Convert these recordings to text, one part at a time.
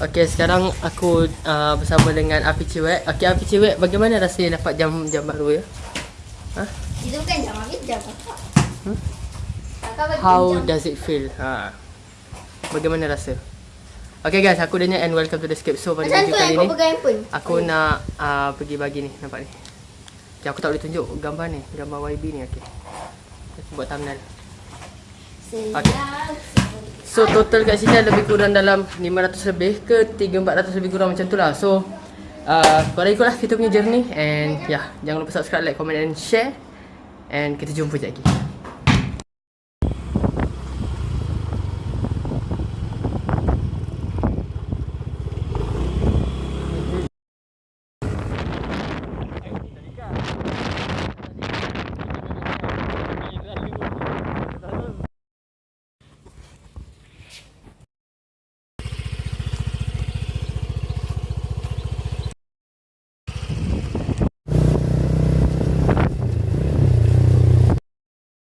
Okay, sekarang aku uh, bersama dengan Api Cewek. Okay, Api Cewek, bagaimana rasanya dapat jam jam baru ya? Ha? Itu bukan jam ambil jam kakak. Hmm? Kakak How jam. does it feel? Ha. Bagaimana rasa? Okay guys, aku Daniel and welcome to the Escape. So pada video kali ni, aku nak uh, pergi bagi ni, nampak ni. Okay, aku tak boleh tunjuk gambar ni, gambar YB ni okay. Aku buat thumbnail. Siap. So total kat sini lebih kurang dalam 500 lebih ke 3-400 lebih kurang macam tu lah So uh, korang ikutlah kita punya journey And yeah, jangan lupa subscribe, like, comment and share And kita jumpa sekejap lagi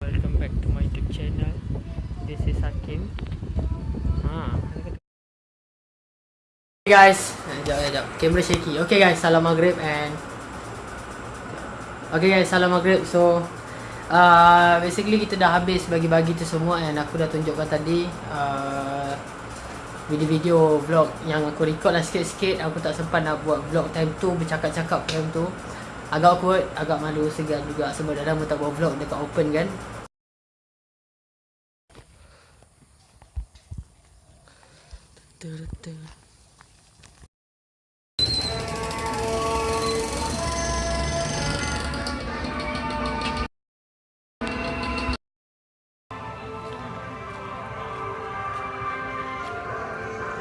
Welcome back to my YouTube channel. This is Hakim. Ha. Okay guys, sekejap sekejap. Kamera shaky. Okay guys, salam maghrib and Okay guys, salam maghrib. So uh, basically kita dah habis bagi-bagi tu semua and aku dah tunjukkan tadi uh, video-video vlog yang aku record lah sikit-sikit. Aku tak sempat nak buat vlog time tu bercakap-cakap time tu. Agak awkward agak malu segan juga. Sebab dah lama tak buat vlog dekat open kan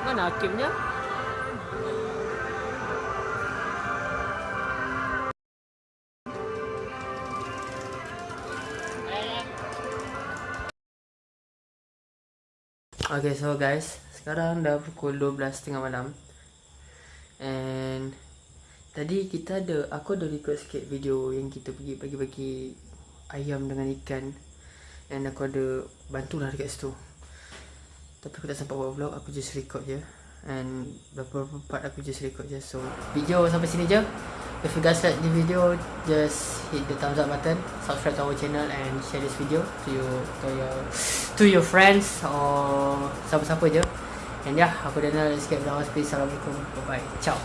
Mana hakimnya? Okay so guys Sekarang dah pukul 12.30 malam. And Tadi kita ada Aku ada record sikit video Yang kita pergi bagi-bagi Ayam dengan ikan. And aku ada Bantulah dekat situ Tapi aku tak sempat buat vlog Aku just record je. And Beberapa part aku just record je. So Video sampai sini je. If you guys like the video Just hit the thumbs up button. Subscribe to our channel And share this video To your To your To your friends Or Siapa-siapa je. And yeah Aku Daniel Escape Damas Peace Assalamualaikum. Bye bye Ciao